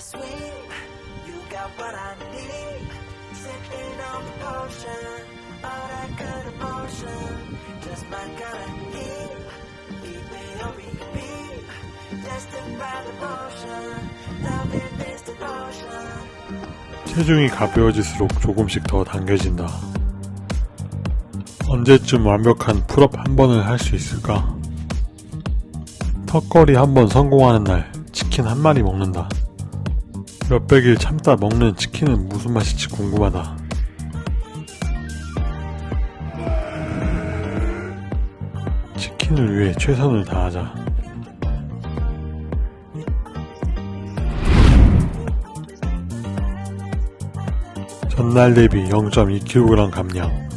sweet. You got what I need. Sipping on the potion. All that good emotion. Just my kind of heat. Beat me on repeat. Destined by devotion. Loving is devotion. 체중이 가벼워질수록 조금씩 더 당겨진다. 언제쯤 완벽한 풀업 한 번을 할 수 있을까? 턱걸이 한 번 성공하는 날 치킨 한 마리 먹는다. 몇백일 참다 먹는 치킨은 무슨 맛일지 궁금하다. 치킨을 위해 최선을 다하자. 전날 대비 0.2kg 감량.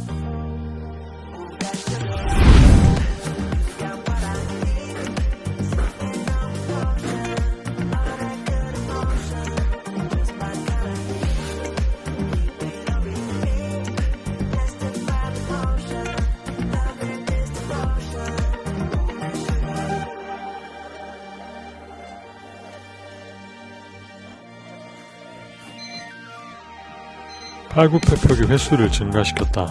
팔굽혀펴기 횟수를 증가시켰다.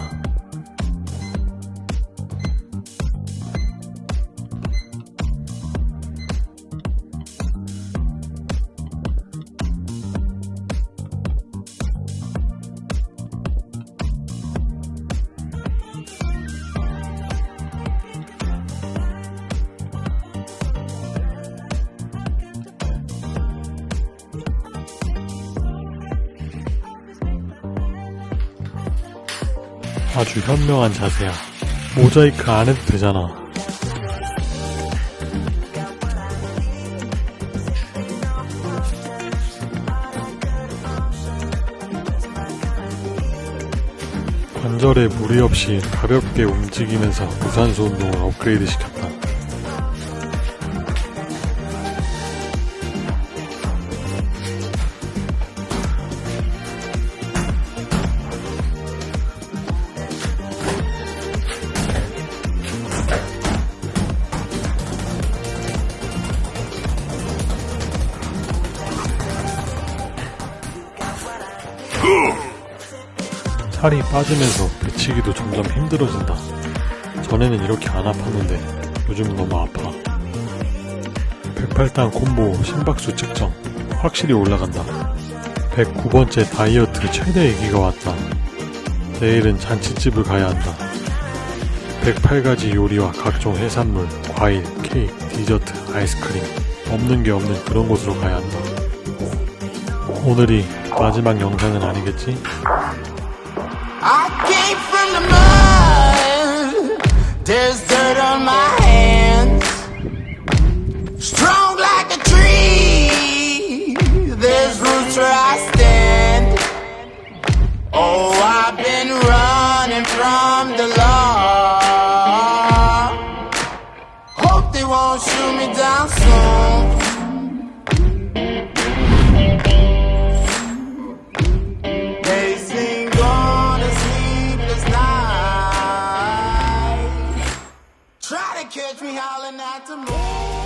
아주 현명한 자세야. 모자이크 안 해도 되잖아. 관절에 무리 없이 가볍게 움직이면서 무산소 운동을 업그레이드 시켰다. 살이 빠지면서 배치기도 점점 힘들어진다. 전에는 이렇게 안 아팠는데 요즘 너무 아파. 108단 콤보 심박수 측정 확실히 올라간다. 109번째 다이어트 최대 얘기가 왔다. 내일은 잔치집을 가야 한다. 108가지 요리와 각종 해산물, 과일, 케이크, 디저트, 아이스크림 없는 게 없는 그런 곳으로 가야 한다. 오늘이 마지막 영상은 아니겠지? There's dirt on my hands. Strong like a tree. There's roots where I stand. Oh, I've been running from the law. catch me howling at the moon.